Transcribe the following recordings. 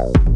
Soul.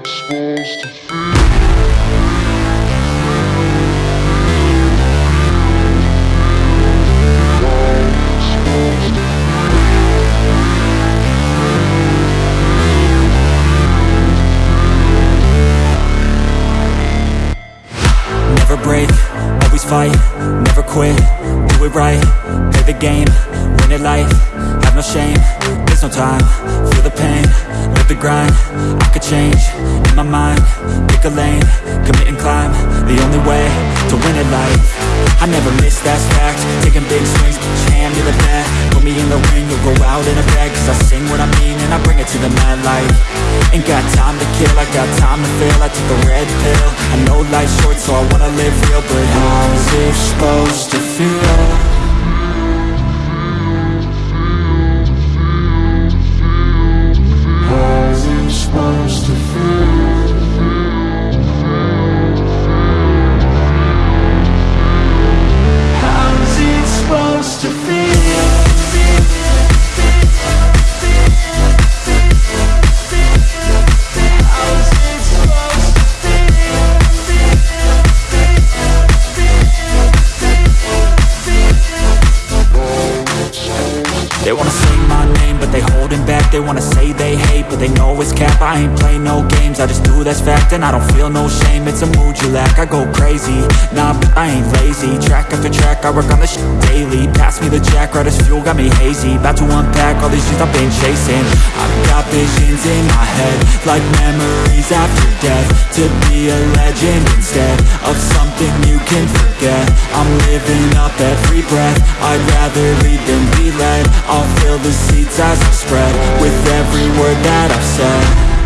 It's supposed to fight, never quit, do it right, play the game, win it life, have no shame, there's no time, grind, I could change, in my mind, pick a lane, commit and climb, the only way to win it life, I never miss, that fact, taking big swings, each hand to the bat, put me in the ring, you'll go out in a bag, cause I sing what I mean and I bring it to the mad light, ain't got time to kill, I got time to feel, I took a red pill, I know life's short so I wanna live real, but how's it supposed to feel? They wanna say my name, but they holding back. They wanna say they hate, but they know it's cap. I ain't play no games, I just do that's fact And I don't feel no shame, it's a mood you lack I go crazy, nah, but I ain't lazy. Track after track, I work on this shit daily. Pass me the jack, right as fuel, got me hazy. About to unpack all these dreams I've been chasing. I've got my head Like memories after death To be a legend instead Of something you can forget. I'm living up every breath I'd rather lead than be led. I'll fill the seats as I spread With every word that I've said